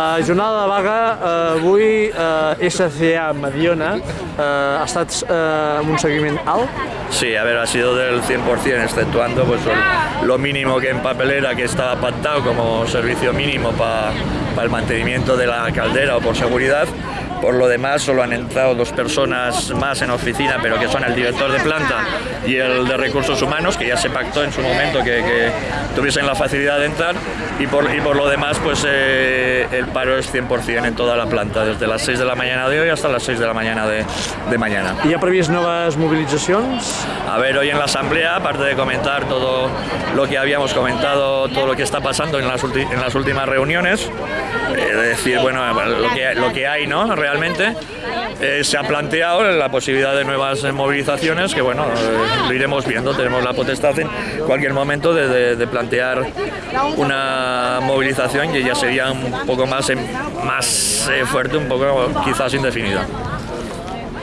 La jornada de vaga eh, avui eh, SCA Mediona eh, ha estat eh, un seguiment alt. Sí, a ver, ha sido del 100%, exceptuando pues, lo mínimo que en papelera que estaba pactado como servicio mínimo para el mantenimiento de la caldera o por seguridad. Por lo demás, solo han entrado dos personas más en oficina, pero que son el director de planta y el de recursos humanos, que ya se pactó en su momento que, que tuviesen la facilidad de entrar. Y por, y por lo demás, pues eh, el paro es 100% en toda la planta, desde las 6 de la mañana de hoy hasta las 6 de la mañana de, de mañana. Hi ha previst noves mobilitzacions? A ver, hoy en la asamblea, aparte de comentar todo lo que habíamos comentado, todo lo que está pasando en las, en las últimas reuniones, eh, de decir, bueno, lo que, lo que hay, ¿no? Realmente, eh, se ha planteado la posibilidad de nuevas eh, movilizaciones, que bueno, eh, lo iremos viendo, tenemos la potestad en cualquier momento de, de- de plantear una movilización que ya sería un poco más, más fuerte, un poco quizás indefinida.